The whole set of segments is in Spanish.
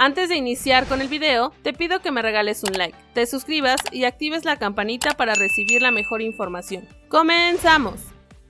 Antes de iniciar con el video, te pido que me regales un like, te suscribas y actives la campanita para recibir la mejor información. ¡Comenzamos!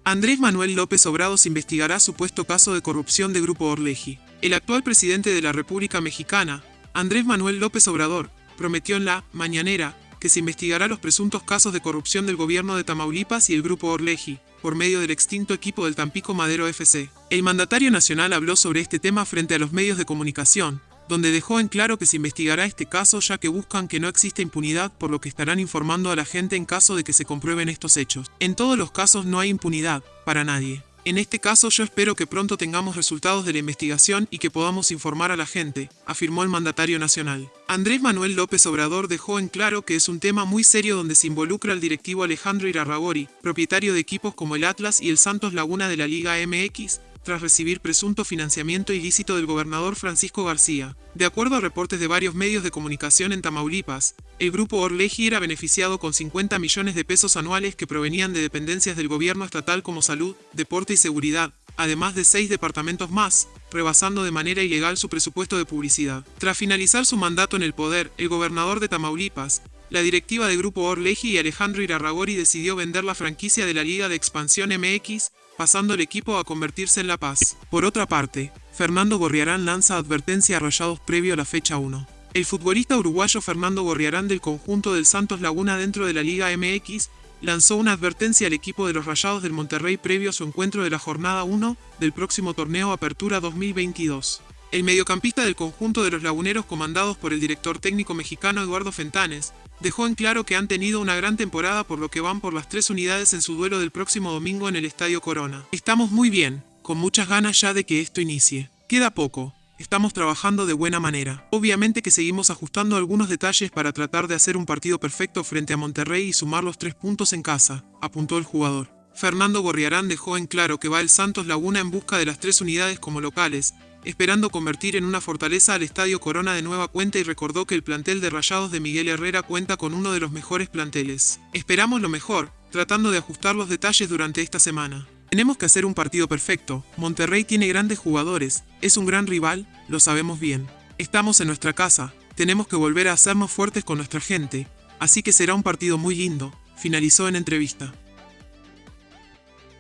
Andrés Manuel López Obrador investigará supuesto caso de corrupción de Grupo Orleji. El actual presidente de la República Mexicana, Andrés Manuel López Obrador, prometió en la mañanera que se investigará los presuntos casos de corrupción del gobierno de Tamaulipas y el Grupo Orleji, por medio del extinto equipo del Tampico Madero FC. El mandatario nacional habló sobre este tema frente a los medios de comunicación, donde dejó en claro que se investigará este caso ya que buscan que no exista impunidad por lo que estarán informando a la gente en caso de que se comprueben estos hechos. En todos los casos no hay impunidad, para nadie. En este caso yo espero que pronto tengamos resultados de la investigación y que podamos informar a la gente, afirmó el mandatario nacional. Andrés Manuel López Obrador dejó en claro que es un tema muy serio donde se involucra al directivo Alejandro Irarragori, propietario de equipos como el Atlas y el Santos Laguna de la Liga MX, tras recibir presunto financiamiento ilícito del gobernador Francisco García. De acuerdo a reportes de varios medios de comunicación en Tamaulipas, el grupo Orleji era beneficiado con 50 millones de pesos anuales que provenían de dependencias del gobierno estatal como salud, deporte y seguridad, además de seis departamentos más, rebasando de manera ilegal su presupuesto de publicidad. Tras finalizar su mandato en el poder, el gobernador de Tamaulipas, la directiva del grupo Orleji y Alejandro Irarragori decidió vender la franquicia de la Liga de Expansión MX, pasando el equipo a convertirse en La Paz. Por otra parte, Fernando Gorriarán lanza advertencia a Rayados previo a la fecha 1. El futbolista uruguayo Fernando Gorriarán del conjunto del Santos Laguna dentro de la Liga MX lanzó una advertencia al equipo de los Rayados del Monterrey previo a su encuentro de la jornada 1 del próximo torneo Apertura 2022. El mediocampista del conjunto de los laguneros comandados por el director técnico mexicano Eduardo Fentanes, dejó en claro que han tenido una gran temporada por lo que van por las tres unidades en su duelo del próximo domingo en el Estadio Corona. Estamos muy bien, con muchas ganas ya de que esto inicie. Queda poco, estamos trabajando de buena manera. Obviamente que seguimos ajustando algunos detalles para tratar de hacer un partido perfecto frente a Monterrey y sumar los tres puntos en casa, apuntó el jugador. Fernando Gorriarán dejó en claro que va el Santos Laguna en busca de las tres unidades como locales, esperando convertir en una fortaleza al Estadio Corona de nueva cuenta y recordó que el plantel de Rayados de Miguel Herrera cuenta con uno de los mejores planteles. Esperamos lo mejor, tratando de ajustar los detalles durante esta semana. Tenemos que hacer un partido perfecto. Monterrey tiene grandes jugadores, es un gran rival, lo sabemos bien. Estamos en nuestra casa, tenemos que volver a hacernos fuertes con nuestra gente, así que será un partido muy lindo, finalizó en entrevista.